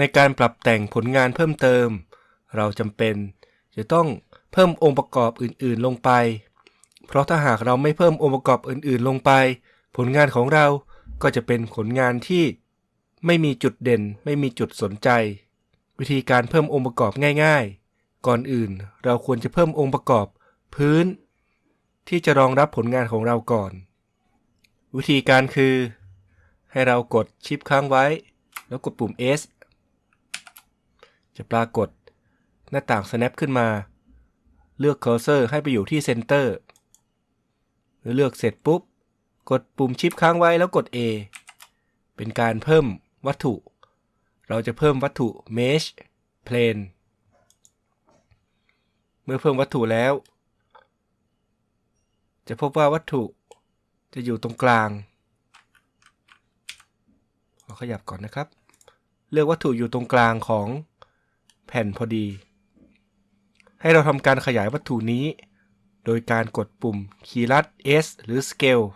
ในการปรับแต่งผลงานเพิ่มเติม เราจำเป็นจะต้องเพิ่มองค์ประกอบอื่น ๆ ลงไป เพราะถ้าหากเราไม่เพิ่มองค์ประกอบอื่นๆลงไป ผลงานของเราก็จะเป็นผลงานที่ไม่มีจุดเด่น ไม่มีจุดสนใจ วิธีการเพิ่มองค์ประกอบง่าย ๆ ก่อนอื่นเราควรจะเพิ่มองค์ประกอบ พื้น ที่จะรองรับผลงานของเราก่อน วิธีการคือ ให้เรากดชิปค้างไว้ แล้วกดปุ่ม S จะปรากฏ หน้าต่าง snap ขึ้นมา เลือก cursor ให้ไปอยู่ที่ center เเลือกเสร็จปุ๊บ กดปุ่มชิปค้างไว้แล้วกด A เป็นการเพิ่มวัตถุ เราจะเพิ่มวัตถุ mesh plane เมื่อเพิ่มวัตถุแล้ว จะพบว่าวัตถุจะอยู่ตรงกลางเราขยับก่อนนะครับ เลือกวัตถุอยู่ตรงกลางของแผ่นพอดี ให้เราทำการขยายวัตถุนี้ โดยการกดปุ่มคีย์ลัด S หรือ Scale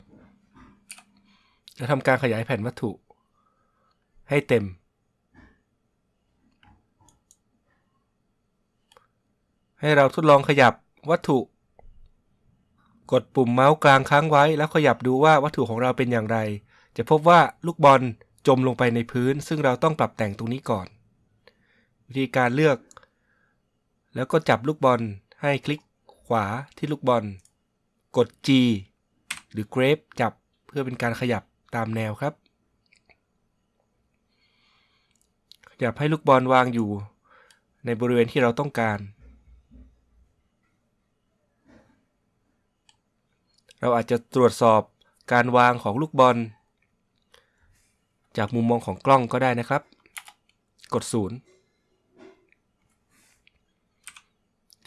จะทำการขยายแผ่นวัตถุ ให้เต็ม ให้เราทดลองขยับวัตถุ กดปุ่มเมาส์กลางค้างไว้ แล้วขยับดูว่าวัตถุของเราเป็นอย่างไร จะพบว่าลูกบอลจมลงไปในพื้น ซึ่งเราต้องปรับแต่งตรงนี้ก่อน วิธีการเลือก แล้วก็จับลูกบอลให้คลิกาที่ลูกบอล กด G หรือ Grape จับเพื่อเป็นการขยับตามแนวครับ ขยับให้ลูกบอลวางอยู่ ในบริเวณที่เราต้องการ เราอาจจะตรวจสอบการวางของลูกบอล จากมุมมองของกล้องก็ได้นะครับ กด 0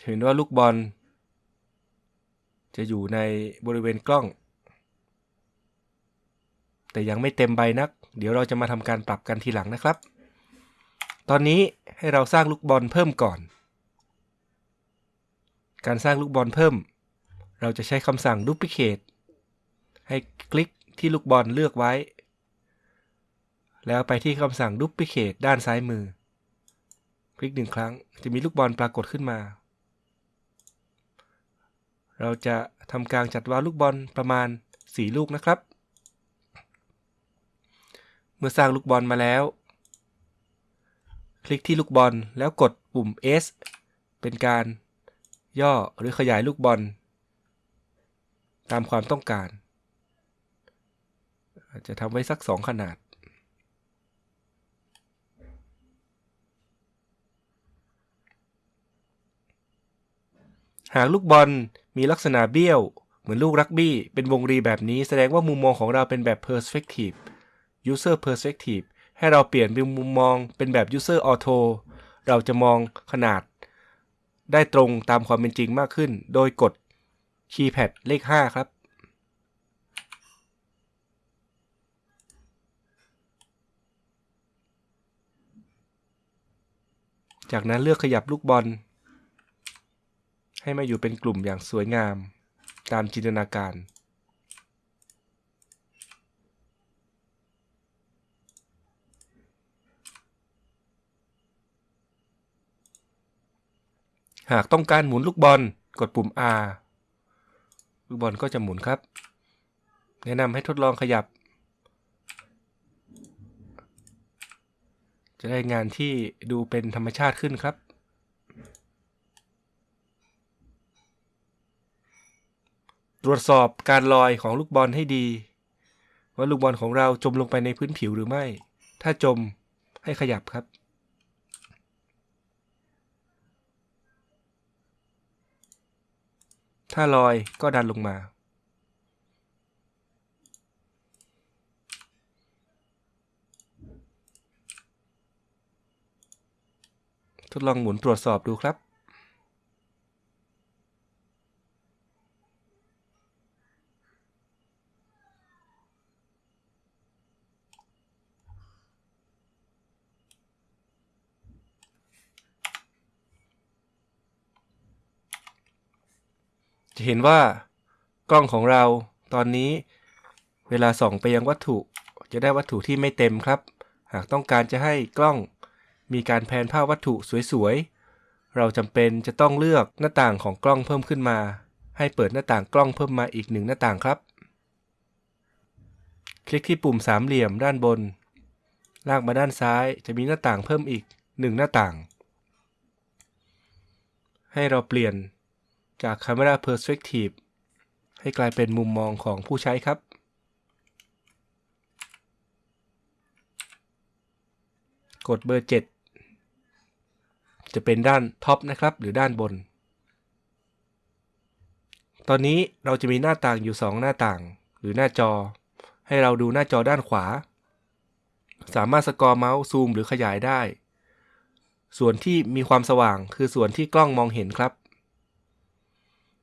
เห็นว่าลูกบอล จะอยู่ในบริเวณกล้อง แต่ยังไม่เต็มใบนัก เดี๋ยวเราจะมาทำการปรับกันทีหลังนะครับ ตอนนี้ให้เราสร้างลูกบอลเพิ่มก่อน การสร้างลูกบอลเพิ่ม เราจะใช้คำสั่ง duplicate ให้คลิกที่ลูกบอลเลือกไว้ แล้วไปที่คำสั่ง duplicate ด้านซ้ายมือ คลิกหนึ่งครั้งจะมีลูกบอลปรากฏขึ้นมา เราจะทำการจัดวางลูกบอลประมาณ 4 ลูกนะครับ เมื่อสร้างลูกบอลมาแล้ว คลิกที่ลูกบอลแล้วกดปุ่ม S เป็นการย่อหรือขยายลูกบอล ตามความต้องการ จะทำไว้สัก 2 ขนาดหากลูกบอล มีลักษณะเบี้ยว เหมือนลูกรักบี้ เป็นวงรีแบบนี้แสดงว่ามุมมองของเราเป็นแบบ perspective user perspective ให้เราเปลี่ยนเป็นมุมมองเป็นแบบ user auto เราจะมองขนาด ได้ตรงตามความเป็นจริงมากขึ้น โดยกดคีย์แพดเลข 5 ครับจากนั้นเลือกขยับลูกบอล ให้มาอยู่เป็นกลุ่มอย่างสวยงาม ตามจินตนาการ หากต้องการหมุนลูกบอลกดปุ่ม R ลูกบอลก็จะหมุนครับ แนะนำให้ทดลองขยับ จะได้งานที่ดูเป็นธรรมชาติขึ้นครับ ตรวจสอบการลอยของลูกบอลให้ดี ว่าลูกบอลของเราจมลงไปในพื้นผิวหรือไม่ ถ้าจมให้ขยับครับ ถ้าลอยก็ดันลงมาทดลองหมุนตรวจสอบดูครับ จะเห็นว่ากล้องของเราตอนนี้ เวลาส่องไปยังวัตถุ จะได้วัตถุที่ไม่เต็มครับ หากต้องการจะให้กล้อง มีการแพนภาพวัตถุสวยๆ เราจำเป็นจะต้องเลือกหน้าต่างของกล้องเพิ่มขึ้นมา ให้เปิดหน้าต่างกล้องเพิ่มมาอีกหนึ่งหน้าต่างครับ คลิกที่ปุ่มสามเหลี่ยมด้านบน ลากมาด้านซ้ายจะมีหน้าต่างเพิ่มอีกหนึ่งหน้าต่าง ให้เราเปลี่ยน จาก Camera Perspective ให้กลายเป็นมุมมองของผู้ใช้ครับ กดเบอร์ 7 จะเป็นด้าน top นะครับ หรือด้านบน ตอนนี้เราจะมีหน้าต่างอยู่ 2 หน้าต่าง หรือหน้าจอ ให้เราดูหน้าจอด้านขวา สามารถ scroll เมาส์ซูมหรือขยายได้ ส่วนที่มีความสว่างคือส่วนที่กล้องมองเห็นครับ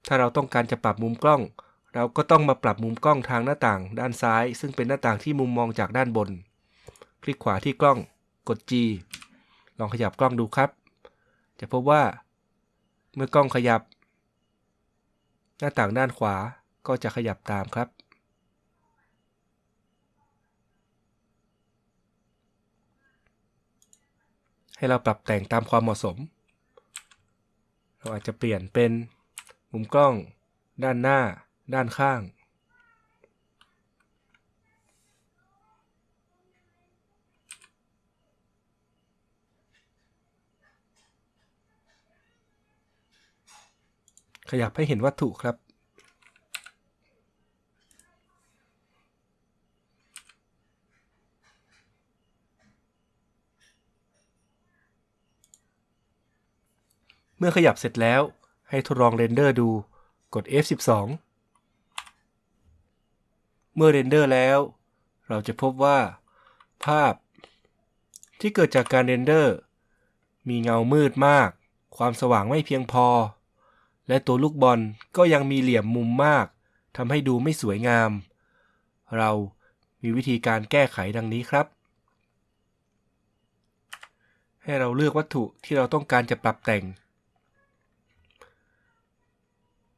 ถ้าเราต้องการจะปรับมุมกล้อง เราก็ต้องมาปรับมุมกล้องทางหน้าต่าง ด้านซ้าย ซึ่งเป็นหน้าต่างที่มุมมองจากด้านบน คลิกขวาที่กล้อง กด G ลองขยับกล้องดูครับ จะพบว่า เมื่อกล้องขยับ หน้าต่างด้านขวาก็จะขยับตามครับ ให้เราปรับแต่งตามความเหมาะสม เราอาจจะเปลี่ยนเป็น มุมกล้อง ด้านหน้า ด้านข้าง ขยับให้เห็นวัตถุครับเมื่อขยับเสร็จแล้ว ให้ทดลอง render ดู กด F12 เมื่อ render แล้ว เราจะพบว่า ภาพ ที่เกิดจากการ render มีเงามืดมาก ความสว่างไม่เพียงพอ และตัวลูกบอลก็ยังมีเหลี่ยมมุมมากทำให้ดูไม่สวยงาม เรามีวิธีการแก้ไขดังนี้ครับ ให้เราเลือกวัตถุที่เราต้องการจะปรับแต่ง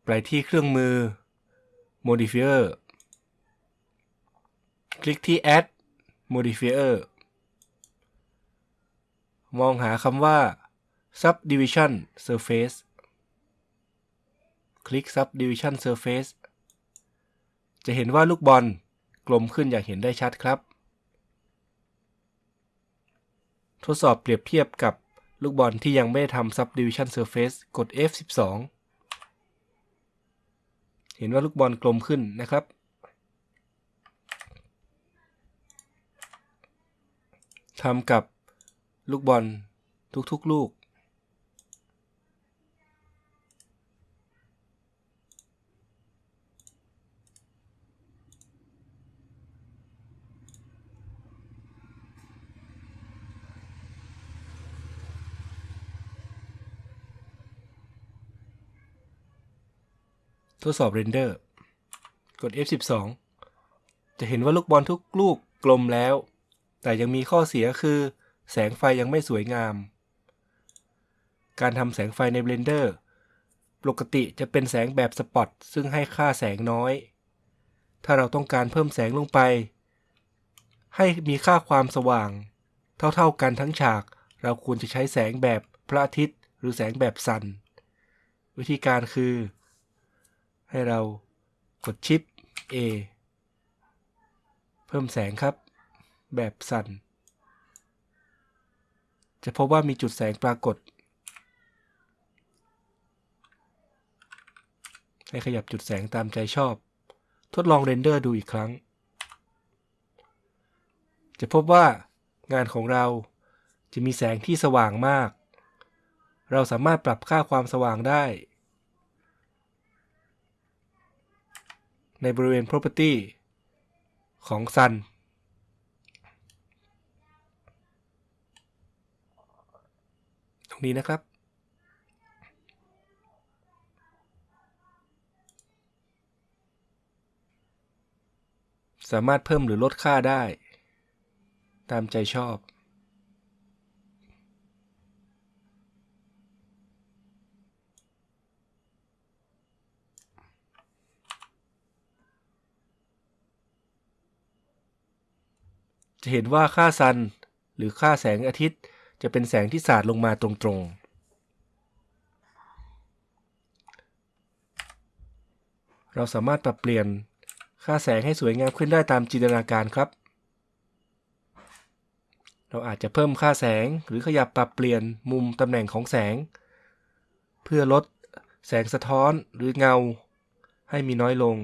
ไปที่เครื่องมือ modifier คลิกที่ add modifier มองหาคำว่า subdivision surface คลิก subdivision surface จะเห็นว่าลูกบอลกลมขึ้นอย่างเห็นได้ชัดครับ ทดสอบเปรียบเทียบกับลูกบอลที่ยังไม่ได้ทำ subdivision surface กด F12 เห็นว่าลูกบอลกลมขึ้นนะครับ ทำกับลูกบอลทุกๆลูก ทดสอบเรนเดอร์ กด F12 จะเห็นว่าลูกบอลทุกลูกกลมแล้ว แต่ยังมีข้อเสียคือ แสงไฟยังไม่สวยงาม การทำแสงไฟใน Blender ปกติจะเป็นแสงแบบสปอตซึ่งให้ค่าแสงน้อย ถ้าเราต้องการเพิ่มแสงลงไป ให้มีค่าความสว่าง เท่าๆกันทั้งฉาก เราควรจะใช้แสงแบบพระอาทิตย์ หรือแสงแบบซัน วิธีการคือ ให้เรากดชิป A เพิ่มแสงครับ แบบสั่น จะพบว่ามีจุดแสงปรากฏ ให้ขยับจุดแสงตามใจชอบ ทดลองเรนเดอร์ดูอีกครั้ง จะพบว่างานของเราจะมีแสงที่สว่างมาก เราสามารถปรับค่าความสว่างได้ ในบริเวณ property ของ sun ตรงนี้นะครับ สามารถเพิ่มหรือลดค่าได้ ตามใจชอบ จะเห็นว่าค่าซัน หรือค่าแสงอาทิตย์ จะเป็นแสงที่สาดลงมาตรงๆเราสามารถปรับเปลี่ยนค่าแสงให้สวยงามขึ้นได้ตามจินตนาการครับ เราอาจจะเพิ่มค่าแสงหรือขยับปรับเปลี่ยนมุมตำแหน่งของแสง เพื่อลดแสงสะท้อนหรือเงาให้มีน้อยลง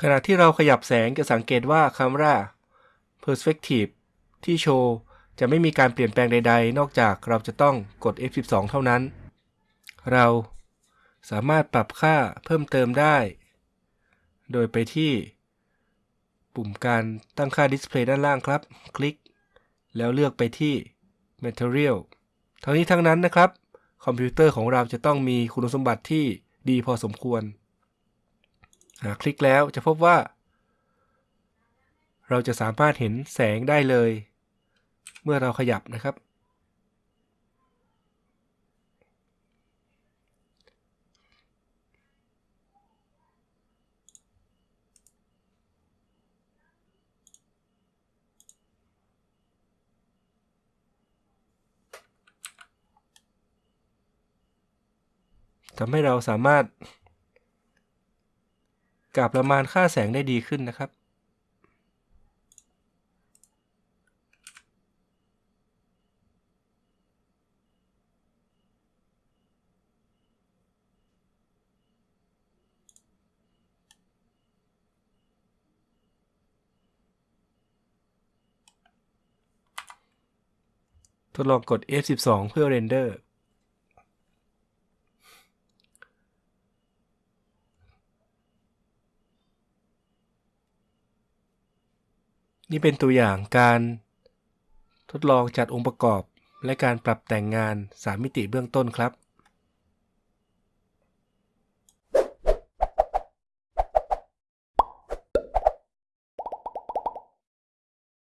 ขณะที่เราขยับแสงจะสังเกตว่าคำว่า perspective ที่โชว์จะไม่มีการเปลี่ยนแปลงใดๆ นอกจากเราจะต้องกด F12 เท่านั้น เราสามารถปรับค่าเพิ่มเติมได้ โดยไปที่ ปุ่มการตั้งค่า Display ด้านล่างครับ คลิก แล้วเลือกไปที่ Material ทั้งนี้ทั้งนั้นนะครับ คอมพิวเตอร์ของเราจะต้องมีคุณสมบัติที่ดีพอสมควร หากคลิกแล้วจะพบว่า เราจะสามารถเห็นแสงได้เลย เมื่อเราขยับนะครับ ทำให้เราสามารถ กาประมาณค่าแสงได้ดีขึ้นนะครับ ทดลองกด F12 เพื่อเรนเดอร์ นี่เป็นตัวอย่างการทดลองจัดองค์ประกอบและการปรับแต่งงาน 3 มิติเบื้องต้นครับ